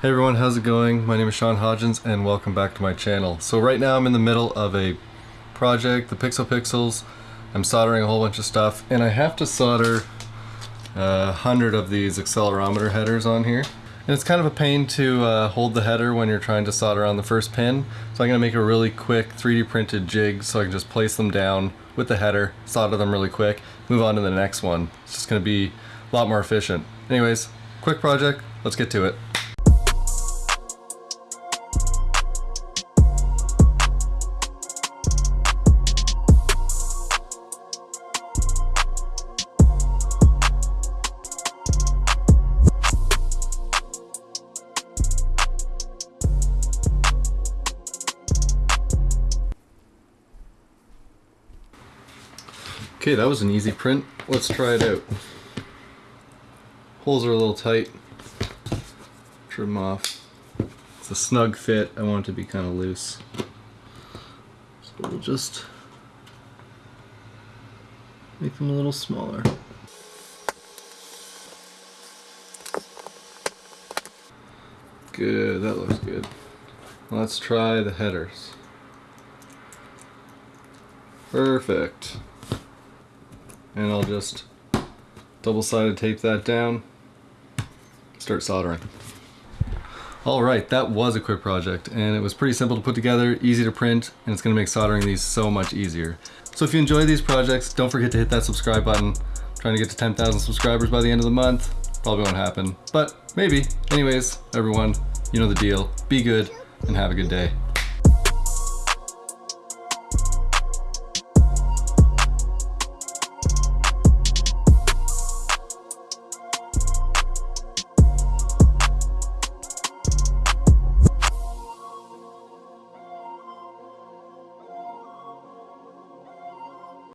Hey everyone, how's it going? My name is Sean Hodgins and welcome back to my channel. So right now I'm in the middle of a project, the Pixel Pixels. I'm soldering a whole bunch of stuff and I have to solder a hundred of these accelerometer headers on here. And it's kind of a pain to uh, hold the header when you're trying to solder on the first pin. So I'm gonna make a really quick 3D printed jig so I can just place them down with the header, solder them really quick, move on to the next one. It's just gonna be a lot more efficient. Anyways, quick project, let's get to it. Okay, that was an easy print. Let's try it out. Holes are a little tight. Trim off. It's a snug fit. I want it to be kind of loose. So we'll just make them a little smaller. Good, that looks good. Let's try the headers. Perfect and I'll just double-sided tape that down. Start soldering. Alright that was a quick project and it was pretty simple to put together easy to print and it's gonna make soldering these so much easier. So if you enjoy these projects don't forget to hit that subscribe button. I'm trying to get to 10,000 subscribers by the end of the month probably won't happen. But maybe. Anyways everyone you know the deal. Be good and have a good day